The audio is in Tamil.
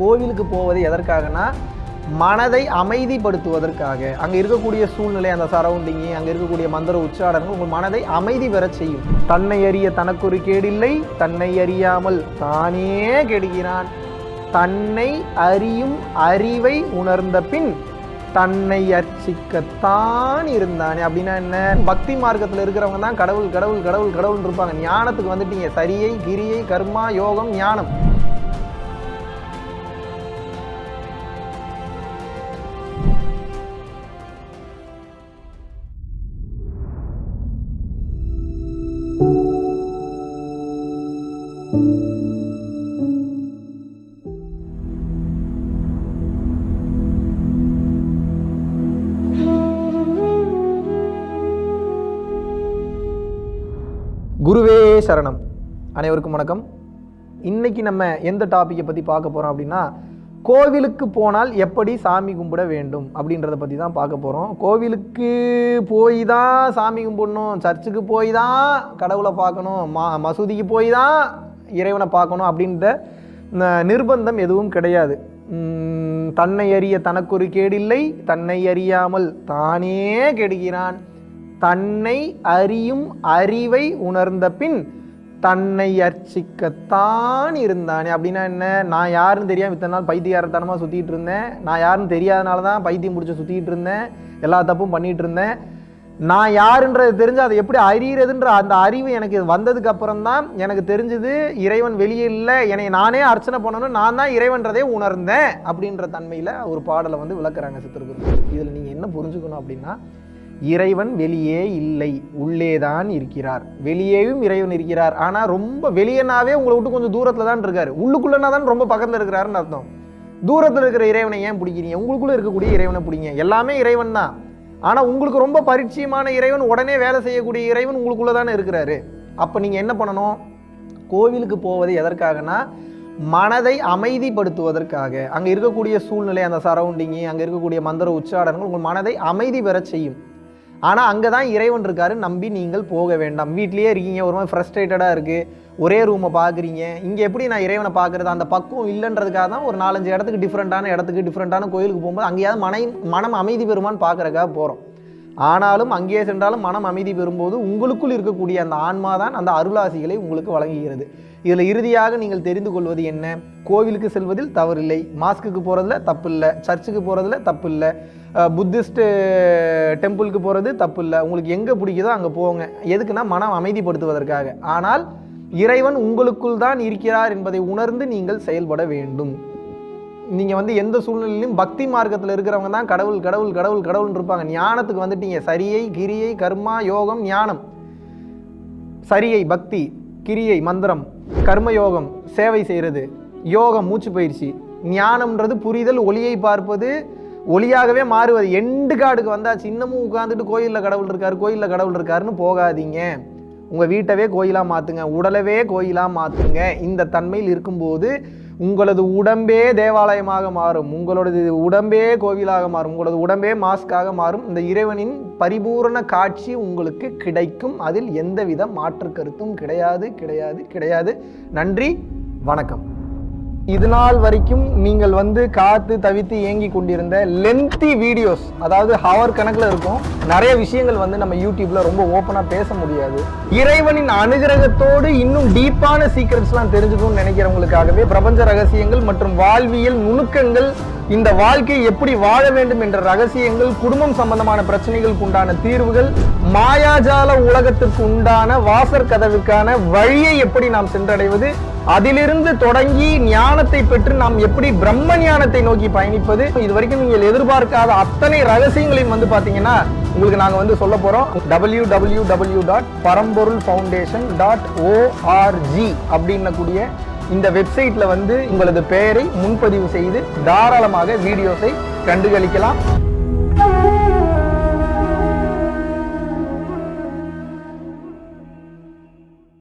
கோவிலுக்கு போவது எதற்காகனா மனதை அமைதிப்படுத்துவதற்காக. அங்கே இருக்கக்கூடிய சூழ்நிலை அந்த சரௌண்டிங்கு அங்கே இருக்கக்கூடிய மந்திர உச்சாடனங்கள் உங்கள் மனதை அமைதி பெறச் செய்யும். தன்னை அறிய தனக்கொரு கேடில்லை தன்னை அறியாமல் தானே கெடுகிறான். தன்னை அறியும் அறிவை உணர்ந்த பின் தன்னை அர்ச்சிக்கத்தான் இருந்தானே. அப்படின்னா என்ன? பக்தி மார்க்கத்தில் இருக்கிறவங்க தான் கடவுள் கடவுள் கடவுள் கடவுள்னு இருப்பாங்க. ஞானத்துக்கு வந்துட்டீங்க. சரியை கிரியை கர்மா யோகம் ஞானம். குருவே சரணம். அனைவருக்கும் வணக்கம். இன்னைக்கு நம்ம எந்த டாப்பிக்கை பற்றி பார்க்க போகிறோம் அப்படின்னா கோவிலுக்கு போனால் எப்படி சாமி கும்பிட வேண்டும் அப்படின்றத பற்றி தான் பார்க்க போகிறோம் கோவிலுக்கு போய் தான் சாமி கும்பிடணும் சர்ச்சுக்கு போய் தான் கடவுளை பார்க்கணும் மா மசூதிக்கு போய் தான் இறைவனை பார்க்கணும் அப்படின்ற நிர்பந்தம் எதுவும் கிடையாது. தன்னை அறிய தனக்கொரு கேடில்லை தன்னை அறியாமல் தானே கெடுகிறான். தன்னை அறியும் அறிவை உணர்ந்த பின் தன்னை அர்ச்சிக்கத்தான் இருந்தானே. அப்படின்னா என்ன? நான் யாருன்னு தெரியாமல் இத்தனை நாள் பைத்தியாரத்தனமாக சுற்றிட்டு இருந்தேன். நான் யாருன்னு தெரியாதனால தான் பைத்தியம் பிடிச்சி சுற்றிட்டு இருந்தேன். எல்லா தப்பும் பண்ணிட்டு இருந்தேன். நான் யாருன்றது தெரிஞ்சு அதை எப்படி அறியறதுன்ற அந்த அறிவு எனக்கு வந்ததுக்கு அப்புறம் தான் எனக்கு தெரிஞ்சது இறைவன் வெளியே இல்லை. என்னை நானே அர்ச்சனை பண்ணணும். நான் தான் இறைவன்றதே உணர்ந்தேன் அப்படின்ற தன்மையில் ஒரு பாடலை வந்து விளக்குறாங்க சித்திரகுரு இதில் நீங்கள் என்ன புரிஞ்சுக்கணும் அப்படின்னா இறைவன் வெளியே இல்லை உள்ளே தான் இருக்கிறார். வெளியேயும் இறைவன் இருக்கிறார். ஆனால் ரொம்ப வெளியேனாவே உங்களை விட்டு கொஞ்சம் தூரத்தில் தான் இருக்கார். உள்ளுக்குள்ளனா தான் ரொம்ப பக்கத்தில் இருக்கிறாருன்னு அர்த்தம். தூரத்தில் இருக்கிற இறைவனை ஏன் பிடிக்கிறீங்க? உங்களுக்குள்ளே இருக்கக்கூடிய இறைவனை பிடிங்க. எல்லாமே இறைவன் தான். ஆனால் உங்களுக்கு ரொம்ப பரிச்சயமான இறைவன் உடனே வேலை செய்யக்கூடிய இறைவன் உங்களுக்குள்ளே தானே இருக்கிறாரு. அப்போ நீங்கள் என்ன பண்ணணும்? கோவிலுக்கு போவது எதற்காகனா மனதை அமைதிப்படுத்துவதற்காக. அங்கே இருக்கக்கூடிய சூழ்நிலை அந்த சரௌண்டிங்கு அங்கே இருக்கக்கூடிய மந்திர உச்சாடனங்கள் உங்கள் மனதை அமைதி பெறச் செய்யும். ஆனால் அங்கே தான் இறைவன் இருக்காரு நம்பி நீங்கள் போக வேண்டாம். வீட்லேயே இருக்கீங்க ஒரு மாதிரி ஃப்ரஸ்ட்ரேட்டடாக இருக்குது ஒரே ரூமை பார்க்குறீங்க இங்கே எப்படி நான் இறைவனை பார்க்குறது அந்த பக்குவம் இல்லைன்றதுக்காக தான் ஒரு நாலஞ்சு இடத்துக்கு டிஃப்ரெண்ட்டான இடத்துக்கு டிஃப்ரெண்ட்டான கோயிலுக்கு போகும்போது அங்கேயாவது மனை மனம் அமைதி பெறுமான்னு பார்க்குறக்காக போகிறோம் ஆனாலும் அங்கேயே சென்றாலும் மனம் அமைதி பெறும்போது உங்களுக்குள் இருக்கக்கூடிய அந்த ஆன்மா தான் அந்த அருளாசிகளை உங்களுக்கு வழங்குகிறது. இதில் இறுதியாக நீங்கள் தெரிந்து கொள்வது என்ன? கோவிலுக்கு செல்வதில் தவறில்லை. மாஸ்க்குக்கு போகிறதுல தப்பு இல்லை சர்ச்சுக்கு போகிறதுல தப்பு இல்லை புத்திஸ்ட் டெம்பிளுக்கு போகிறது தப்பு இல்லை உங்களுக்கு எங்கே பிடிக்குதோ அங்கே போங்க. எதுக்குன்னா மனம் அமைதிப்படுத்துவதற்காக. ஆனால் இறைவன் உங்களுக்குள் தான் இருக்கிறார் என்பதை உணர்ந்து நீங்கள் செயல்பட வேண்டும். நீங்கள் வந்து எந்த சூழ்நிலையிலும் பக்தி மார்க்கத்தில் இருக்கிறவங்க தான் கடவுள் கடவுள் கடவுள் கடவுள்னு இருப்பாங்க. ஞானத்துக்கு வந்துட்டீங்க. சரியை கிரியை கர்மா யோகம் ஞானம். சரியை பக்தி கிரியை மந்திரம் கர்மயோகம் சேவை செய்கிறது யோகம் மூச்சு பயிற்சி. ஞானம்ன்றது புரிதல் ஒளியை பார்ப்பது ஒளியாகவே மாறுவது. எண்டு காடுக்கு வந்தாச்சு. இன்னமும் உட்காந்துட்டு கோயிலில் கடவுள் இருக்காரு கோயிலில் கடவுள் இருக்காருன்னு போகாதீங்க. உங்கள் வீட்டவே கோயிலாக மாற்றுங்க உடலவே கோயிலாக மாற்றுங்க இந்த தன்மையில் இருக்கும்போது உங்களது உடம்பே தேவாலயமாக மாறும் உங்களோடது உடம்பே கோவிலாக மாறும் உங்களது உடம்பே மாஸ்காக மாறும். இந்த இறைவனின் பரிபூரண காட்சி உங்களுக்கு கிடைக்கும். அதில் எந்தவித மாற்று கருத்தும் கிடையாது கிடையாது கிடையாது. நன்றி வணக்கம். இது நாள் வரைக்கும் நீங்கள் வந்து காத்து தவித்து இயங்கி கொண்டிருந்த லென்த்தி வீடியோஸ் அதாவது ஹவர் கணக்கில் இருக்கும் நிறைய விஷயங்கள் வந்து நம்ம யூடியூப்ல ரொம்ப ஓப்பனாக பேச முடியாது. இறைவனின் அனுகிரகத்தோடு இன்னும் டீப்பான சீக்ரெட்ஸ்லாம் தெரிஞ்சுக்கணும்னு நினைக்கிறவங்களுக்காகவே பிரபஞ்ச ரகசியங்கள் மற்றும் வாழ்வியல் நுணுக்கங்கள் இந்த வாழ்க்கையை எப்படி வாழ வேண்டும் என்ற ரகசியங்கள் குடும்பம் சம்பந்தமான பிரச்சனைகளுக்கு உண்டான தீர்வுகள் மாயாஜால உலகத்திற்கு உண்டான வாசற் கதவுக்கான வழியை எப்படி நாம் சென்றடைவது அதிலிருந்து தொடங்கி ஞானத்தை பெற்று நாம் எப்படி பிரம்ம ஞானத்தை நோக்கி பயணிப்பது? இது வரைக்கும் நீங்கள் எதிர்பார்க்காத அத்தனை ரகசியங்களையும் வந்து பார்த்தீங்கன்னா உங்களுக்கு நாங்கள் வந்து சொல்ல போகிறோம் W W W dot Paramporul foundation dot ORG அப்படின்னக்கூடிய இந்த வெப்சைட்டில் வந்து உங்களது பெயரை முன்பதிவு செய்து தாராளமாக வீடியோஸை கண்டுகளிக்கலாம்.